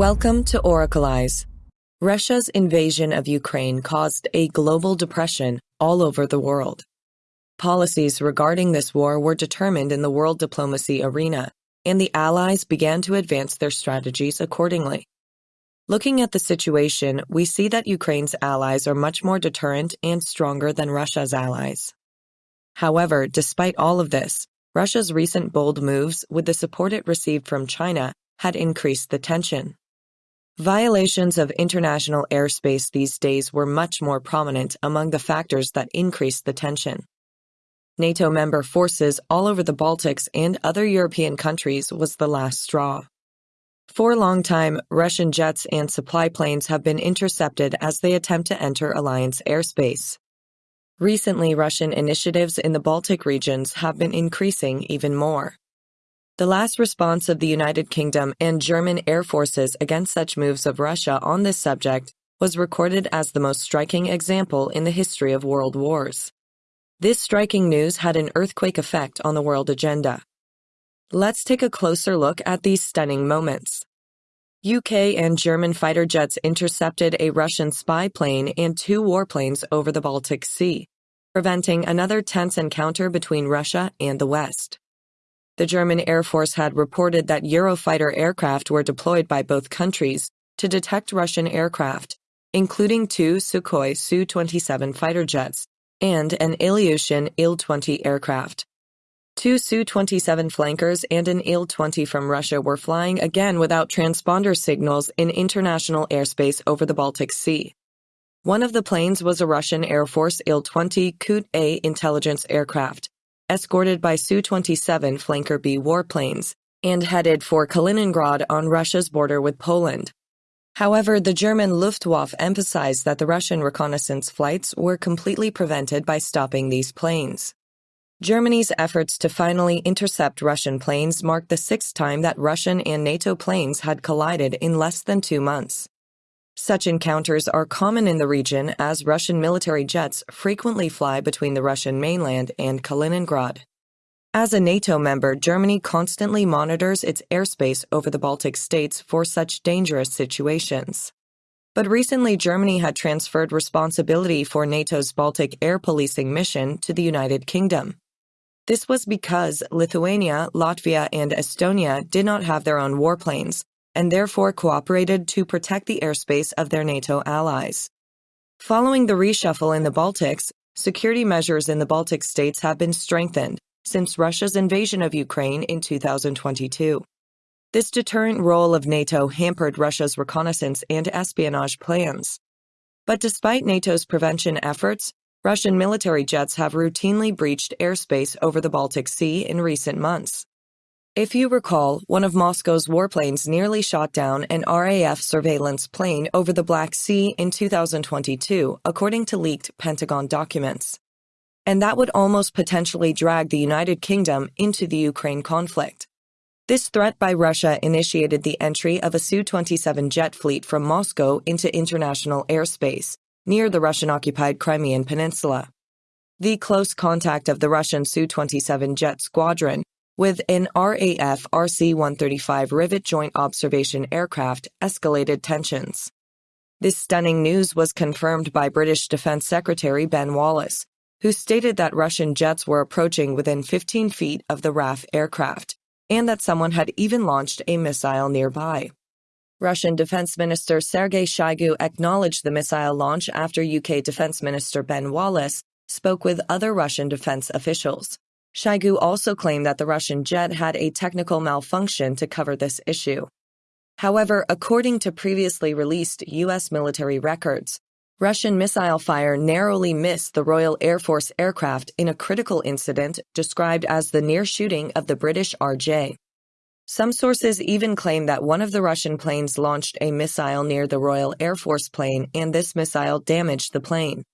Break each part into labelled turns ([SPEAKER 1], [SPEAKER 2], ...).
[SPEAKER 1] Welcome to Oracle Eyes. Russia's invasion of Ukraine caused a global depression all over the world. Policies regarding this war were determined in the world diplomacy arena, and the Allies began to advance their strategies accordingly. Looking at the situation, we see that Ukraine's allies are much more deterrent and stronger than Russia's allies. However, despite all of this, Russia's recent bold moves with the support it received from China had increased the tension. Violations of international airspace these days were much more prominent among the factors that increased the tension. NATO member forces all over the Baltics and other European countries was the last straw. For a long time, Russian jets and supply planes have been intercepted as they attempt to enter Alliance airspace. Recently, Russian initiatives in the Baltic regions have been increasing even more. The last response of the United Kingdom and German air forces against such moves of Russia on this subject was recorded as the most striking example in the history of world wars. This striking news had an earthquake effect on the world agenda. Let's take a closer look at these stunning moments. UK and German fighter jets intercepted a Russian spy plane and two warplanes over the Baltic Sea, preventing another tense encounter between Russia and the West. The German Air Force had reported that Eurofighter aircraft were deployed by both countries to detect Russian aircraft, including two Sukhoi Su-27 fighter jets and an Ilyushin Il-20 aircraft. Two Su-27 flankers and an Il-20 from Russia were flying again without transponder signals in international airspace over the Baltic Sea. One of the planes was a Russian Air Force Il-20 Coot-A intelligence aircraft, escorted by Su-27 Flanker B warplanes, and headed for Kaliningrad on Russia's border with Poland. However, the German Luftwaffe emphasized that the Russian reconnaissance flights were completely prevented by stopping these planes. Germany's efforts to finally intercept Russian planes marked the sixth time that Russian and NATO planes had collided in less than two months. Such encounters are common in the region as Russian military jets frequently fly between the Russian mainland and Kaliningrad. As a NATO member, Germany constantly monitors its airspace over the Baltic states for such dangerous situations. But recently, Germany had transferred responsibility for NATO's Baltic air policing mission to the United Kingdom. This was because Lithuania, Latvia, and Estonia did not have their own warplanes, and therefore cooperated to protect the airspace of their NATO allies. Following the reshuffle in the Baltics, security measures in the Baltic states have been strengthened since Russia's invasion of Ukraine in 2022. This deterrent role of NATO hampered Russia's reconnaissance and espionage plans. But despite NATO's prevention efforts, Russian military jets have routinely breached airspace over the Baltic Sea in recent months. If you recall, one of Moscow's warplanes nearly shot down an RAF surveillance plane over the Black Sea in 2022, according to leaked Pentagon documents. And that would almost potentially drag the United Kingdom into the Ukraine conflict. This threat by Russia initiated the entry of a Su-27 jet fleet from Moscow into international airspace, near the Russian-occupied Crimean Peninsula. The close contact of the Russian Su-27 jet squadron with an RAF RC-135 rivet joint observation aircraft escalated tensions. This stunning news was confirmed by British Defense Secretary Ben Wallace, who stated that Russian jets were approaching within 15 feet of the RAF aircraft, and that someone had even launched a missile nearby. Russian Defense Minister Sergei Shoigu acknowledged the missile launch after UK Defense Minister Ben Wallace spoke with other Russian defense officials. Shoigu also claimed that the Russian jet had a technical malfunction to cover this issue. However, according to previously released U.S. military records, Russian missile fire narrowly missed the Royal Air Force aircraft in a critical incident described as the near shooting of the British RJ. Some sources even claim that one of the Russian planes launched a missile near the Royal Air Force plane and this missile damaged the plane.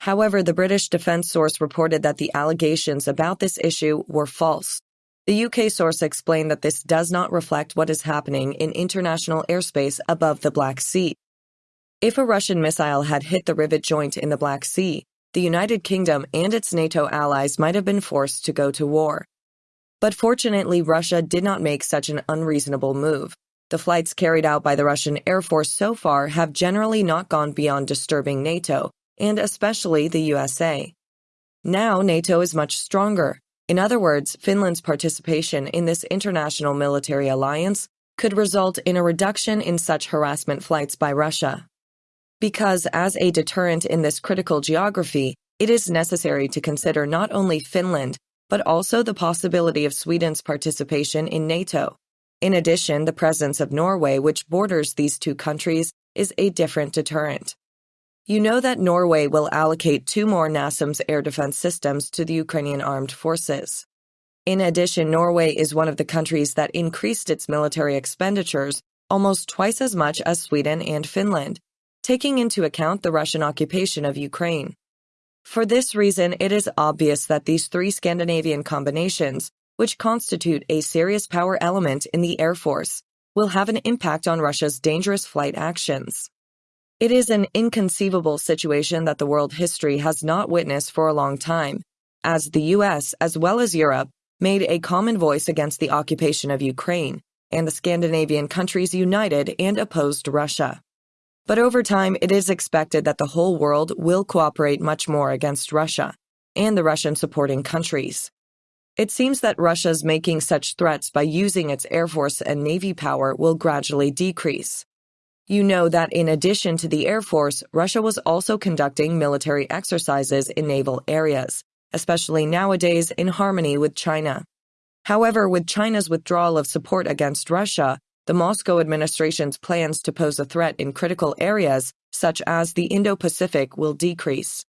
[SPEAKER 1] However, the British defense source reported that the allegations about this issue were false. The UK source explained that this does not reflect what is happening in international airspace above the Black Sea. If a Russian missile had hit the rivet joint in the Black Sea, the United Kingdom and its NATO allies might have been forced to go to war. But fortunately, Russia did not make such an unreasonable move. The flights carried out by the Russian Air Force so far have generally not gone beyond disturbing NATO, and especially the USA. Now NATO is much stronger. In other words, Finland's participation in this international military alliance could result in a reduction in such harassment flights by Russia. Because as a deterrent in this critical geography, it is necessary to consider not only Finland, but also the possibility of Sweden's participation in NATO. In addition, the presence of Norway, which borders these two countries, is a different deterrent. You know that Norway will allocate two more NASAMS air defense systems to the Ukrainian armed forces. In addition, Norway is one of the countries that increased its military expenditures almost twice as much as Sweden and Finland, taking into account the Russian occupation of Ukraine. For this reason, it is obvious that these three Scandinavian combinations, which constitute a serious power element in the Air Force, will have an impact on Russia's dangerous flight actions. It is an inconceivable situation that the world history has not witnessed for a long time, as the US, as well as Europe, made a common voice against the occupation of Ukraine, and the Scandinavian countries united and opposed Russia. But over time, it is expected that the whole world will cooperate much more against Russia and the Russian supporting countries. It seems that Russia's making such threats by using its air force and navy power will gradually decrease. You know that in addition to the Air Force, Russia was also conducting military exercises in naval areas, especially nowadays in harmony with China. However, with China's withdrawal of support against Russia, the Moscow administration's plans to pose a threat in critical areas, such as the Indo-Pacific, will decrease.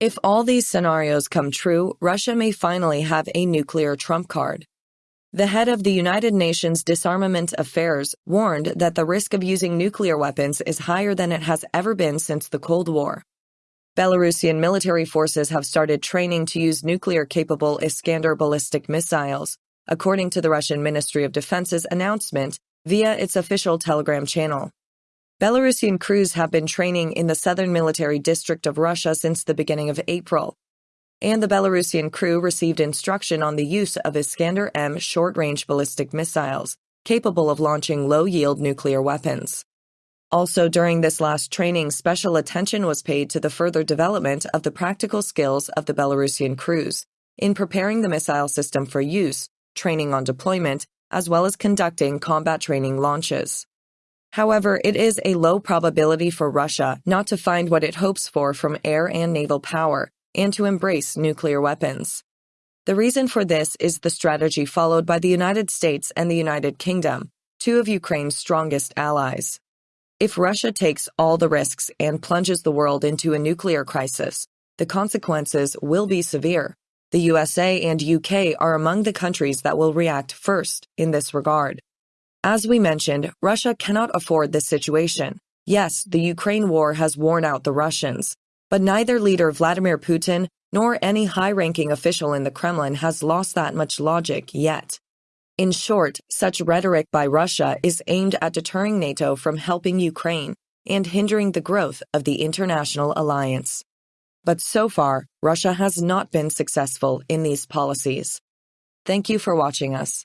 [SPEAKER 1] If all these scenarios come true, Russia may finally have a nuclear trump card. The head of the United Nations Disarmament Affairs warned that the risk of using nuclear weapons is higher than it has ever been since the Cold War. Belarusian military forces have started training to use nuclear-capable Iskander ballistic missiles, according to the Russian Ministry of Defense's announcement via its official Telegram channel. Belarusian crews have been training in the southern military district of Russia since the beginning of April, and the Belarusian crew received instruction on the use of Iskander M short-range ballistic missiles, capable of launching low-yield nuclear weapons. Also, during this last training, special attention was paid to the further development of the practical skills of the Belarusian crews in preparing the missile system for use, training on deployment, as well as conducting combat training launches. However, it is a low probability for Russia not to find what it hopes for from air and naval power and to embrace nuclear weapons. The reason for this is the strategy followed by the United States and the United Kingdom, two of Ukraine's strongest allies. If Russia takes all the risks and plunges the world into a nuclear crisis, the consequences will be severe. The USA and UK are among the countries that will react first in this regard. As we mentioned, Russia cannot afford this situation. Yes, the Ukraine war has worn out the Russians, but neither leader Vladimir Putin nor any high-ranking official in the Kremlin has lost that much logic yet. In short, such rhetoric by Russia is aimed at deterring NATO from helping Ukraine and hindering the growth of the international alliance. But so far, Russia has not been successful in these policies. Thank you for watching us.